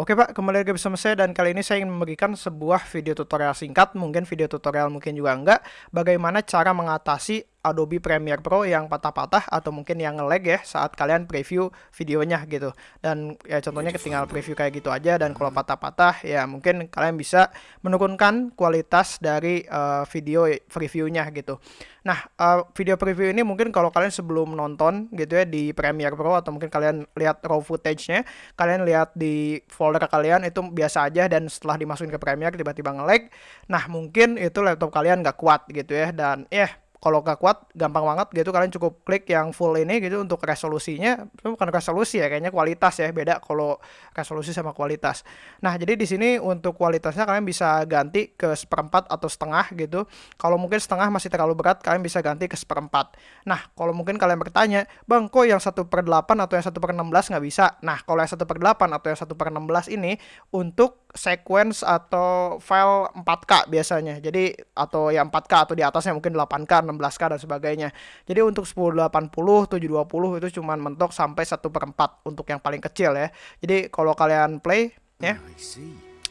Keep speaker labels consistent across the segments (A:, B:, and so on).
A: Oke Pak, kembali lagi bersama saya dan kali ini saya ingin memberikan sebuah video tutorial singkat, mungkin video tutorial mungkin juga enggak, bagaimana cara mengatasi Adobe Premiere Pro yang patah-patah atau mungkin yang nge-lag ya saat kalian preview videonya gitu. Dan ya contohnya ketinggal preview kayak gitu aja dan kalau patah-patah ya mungkin kalian bisa menurunkan kualitas dari uh, video previewnya gitu. Nah, uh, video preview ini mungkin kalau kalian sebelum nonton gitu ya di Premiere Pro atau mungkin kalian lihat raw footage-nya, kalian lihat di folder kalian itu biasa aja dan setelah dimasukin ke Premiere tiba-tiba nge-lag. Nah, mungkin itu laptop kalian nggak kuat gitu ya dan ya yeah, kalau gak kuat gampang banget gitu. Kalian cukup klik yang full ini gitu untuk resolusinya. Itu bukan resolusi ya kayaknya kualitas ya. Beda kalau resolusi sama kualitas. Nah jadi di sini untuk kualitasnya kalian bisa ganti ke seperempat atau setengah gitu. Kalau mungkin setengah masih terlalu berat kalian bisa ganti ke seperempat. Nah kalau mungkin kalian bertanya bang kok yang satu per delapan atau yang satu per enam belas nggak bisa? Nah kalau yang satu per delapan atau yang satu per enam belas ini untuk sequence atau file 4K biasanya jadi atau yang 4K atau di atasnya mungkin 8K 16K dan sebagainya. Jadi untuk 1080, 720 itu cuma mentok sampai 1 per 4 untuk yang paling kecil ya. Jadi kalau kalian play ya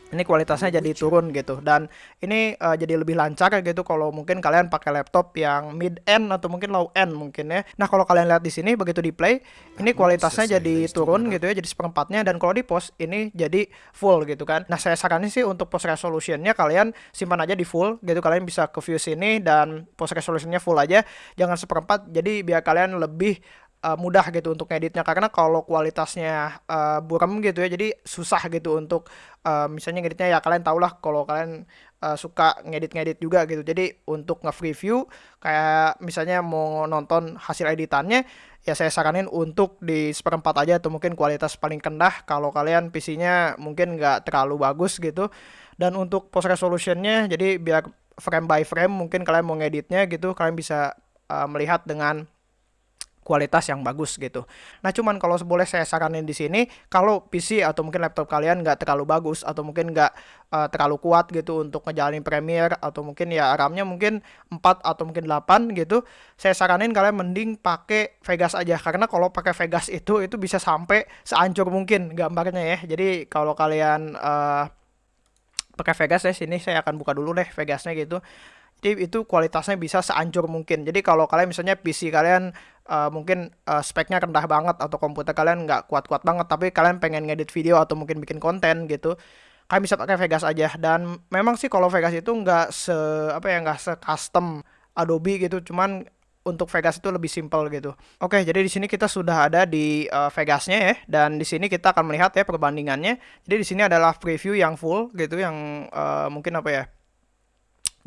A: ini kualitasnya jadi turun gitu. Dan ini uh, jadi lebih lancar gitu kalau mungkin kalian pakai laptop yang mid end atau mungkin low end mungkin ya. Nah kalau kalian lihat di sini begitu di play ini kualitasnya jadi turun gitu ya jadi seperempatnya. Dan kalau di post ini jadi full gitu kan. Nah saya saranin sih untuk post resolutionnya kalian simpan aja di full gitu. Kalian bisa ke view sini dan post resolutionnya full aja. Jangan seperempat jadi biar kalian lebih uh, mudah gitu untuk ngeditnya. Karena kalau kualitasnya uh, buram gitu ya jadi susah gitu untuk uh, misalnya ngeditnya ya kalian tau lah kalau kalian uh, suka ngedit-ngedit juga gitu. Jadi untuk nge-preview kayak misalnya mau nonton hasil editannya ya saya saranin untuk di seperempat aja atau mungkin kualitas paling kendah. Kalau kalian PC-nya mungkin nggak terlalu bagus gitu. Dan untuk post resolutionnya jadi biar frame by frame mungkin kalian mau ngeditnya gitu kalian bisa uh, melihat dengan kualitas yang bagus gitu. Nah cuman kalau boleh saya saranin di sini, kalau PC atau mungkin laptop kalian nggak terlalu bagus atau mungkin nggak uh, terlalu kuat gitu untuk ngejalanin Premiere atau mungkin ya RAM-nya mungkin 4 atau mungkin 8 gitu, saya saranin kalian mending pakai Vegas aja karena kalau pakai Vegas itu itu bisa sampai seancur mungkin gambarnya ya. Jadi kalau kalian uh, pakai Vegas ya sini saya akan buka dulu deh Vegasnya gitu. Jadi itu kualitasnya bisa seancur mungkin. Jadi kalau kalian misalnya PC kalian uh, mungkin uh, speknya rendah banget atau komputer kalian nggak kuat-kuat banget, tapi kalian pengen ngedit video atau mungkin bikin konten gitu, kalian bisa pakai Vegas aja. Dan memang sih kalau Vegas itu nggak se apa ya nggak se custom Adobe gitu, cuman untuk Vegas itu lebih simple gitu. Oke, jadi di sini kita sudah ada di uh, Vegasnya ya, dan di sini kita akan melihat ya perbandingannya. Jadi di sini adalah preview yang full gitu, yang uh, mungkin apa ya?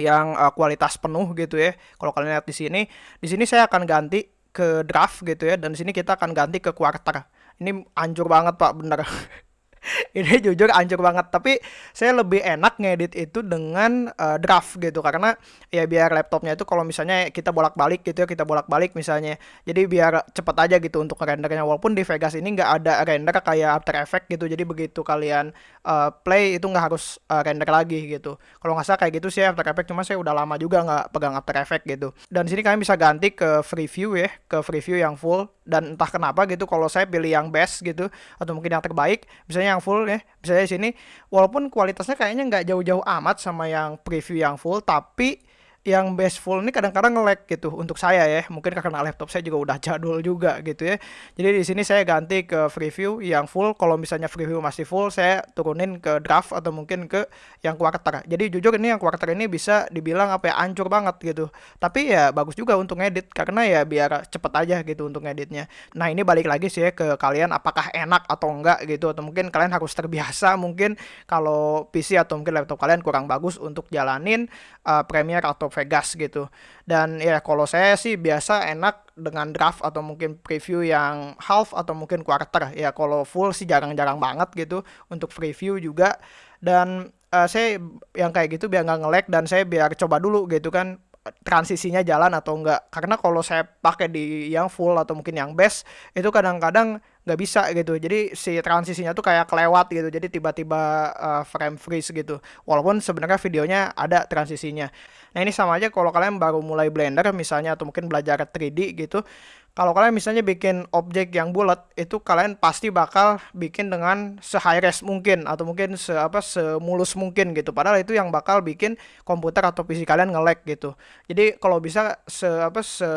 A: Yang uh, kualitas penuh gitu ya. Kalau kalian lihat di sini, di sini saya akan ganti ke draft gitu ya dan di sini kita akan ganti ke quarter. Ini anjur banget Pak, bener. ini jujur anjur banget. Tapi saya lebih enak ngedit itu dengan uh, draft gitu. Karena ya biar laptopnya itu kalau misalnya kita bolak-balik gitu ya kita bolak-balik misalnya. Jadi biar cepet aja gitu untuk rendernya walaupun di Vegas ini nggak ada render kayak After Effects gitu. Jadi begitu kalian uh, play itu nggak harus uh, render lagi gitu. Kalau nggak salah kayak gitu sih After Effects. Cuma saya udah lama juga nggak pegang After Effects gitu. Dan sini kalian bisa ganti ke free view ya ke free view yang full. Dan entah kenapa gitu kalau saya pilih yang best gitu atau mungkin yang terbaik misalnya yang full ya. Misalnya di sini. Walaupun kualitasnya kayaknya nggak jauh-jauh amat sama yang preview yang full tapi yang base full ini kadang-kadang nge-lag gitu untuk saya ya. Mungkin karena laptop saya juga udah jadul juga gitu ya. Jadi di sini saya ganti ke preview yang full. Kalau misalnya preview masih full, saya turunin ke draft atau mungkin ke yang quarter. Jadi jujur ini yang quarter ini bisa dibilang apa ya ancur banget gitu. Tapi ya bagus juga untuk ngedit karena ya biar cepet aja gitu untuk ngeditnya. Nah ini balik lagi sih ya ke kalian apakah enak atau enggak gitu atau mungkin kalian harus terbiasa mungkin kalau PC atau mungkin laptop kalian kurang bagus untuk jalanin uh, Premiere atau Vegas gitu. Dan ya kalau saya sih biasa enak dengan draft atau mungkin preview yang half atau mungkin quarter. Ya kalau full sih jarang-jarang banget gitu untuk preview juga. Dan uh, saya yang kayak gitu biar nggak nge-lag dan saya biar coba dulu gitu kan transisinya jalan atau enggak karena kalau saya pakai di yang full atau mungkin yang best itu kadang-kadang nggak bisa gitu. Jadi si transisinya tuh kayak kelewat gitu. Jadi tiba-tiba uh, frame freeze gitu. Walaupun sebenarnya videonya ada transisinya. Nah ini sama aja kalau kalian baru mulai Blender misalnya atau mungkin belajar 3D gitu. Kalau kalian misalnya bikin objek yang bulat itu kalian pasti bakal bikin dengan se high res mungkin atau mungkin se apa semulus mungkin gitu. Padahal itu yang bakal bikin komputer atau PC kalian nge-lag gitu. Jadi kalau bisa se apa se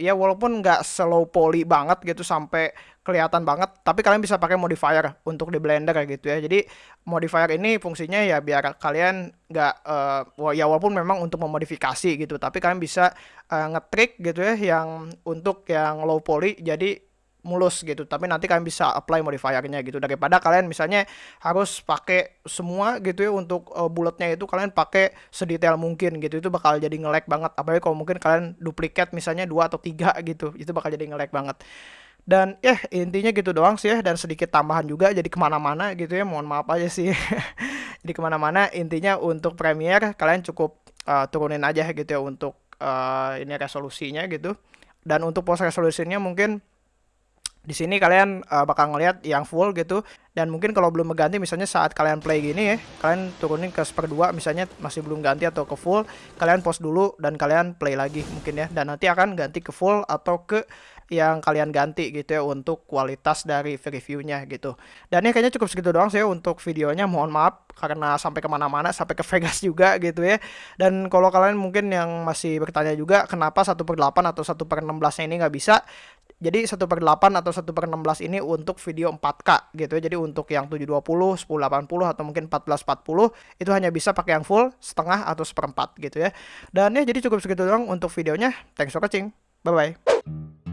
A: ya walaupun nggak slow poly banget gitu sampai kelihatan banget tapi kalian bisa pakai modifier untuk di blender gitu ya. Jadi modifier ini fungsinya ya biar kalian nggak uh, ya walaupun memang untuk memodifikasi gitu tapi kalian bisa uh, ngetrik gitu ya yang untuk yang low poly jadi mulus gitu. Tapi nanti kalian bisa apply modifiernya gitu. Daripada kalian misalnya harus pakai semua gitu ya untuk uh, bulatnya itu kalian pakai sedetail mungkin gitu. Itu bakal jadi nge-lag banget. Apalagi kalau mungkin kalian duplikat misalnya dua atau tiga gitu itu bakal jadi nge-lag banget dan ya intinya gitu doang sih ya dan sedikit tambahan juga jadi ke mana-mana gitu ya mohon maaf aja sih. Jadi ke mana-mana intinya untuk Premiere kalian cukup uh, turunin aja gitu ya untuk uh, ini resolusinya gitu. Dan untuk post resolusinya mungkin di sini kalian uh, bakal ngelihat yang full gitu dan mungkin kalau belum mengganti misalnya saat kalian play gini ya kalian turunin ke seperdua misalnya masih belum ganti atau ke full kalian pause dulu dan kalian play lagi mungkin ya dan nanti akan ganti ke full atau ke yang kalian ganti gitu ya untuk kualitas dari reviewnya gitu. Dan ini kayaknya cukup segitu doang sih ya untuk videonya. Mohon maaf karena sampai ke mana-mana, sampai ke Vegas juga gitu ya. Dan kalau kalian mungkin yang masih bertanya juga kenapa 1 per 8 atau 1 per 16 ini nggak bisa, jadi 1 per 8 atau 1 per 16 ini untuk video 4K gitu ya. Jadi untuk yang 720, 1080 atau mungkin 1440 itu hanya bisa pakai yang full, setengah atau seperempat gitu ya. Dan ya jadi cukup segitu doang untuk videonya. Thanks for watching. Bye-bye.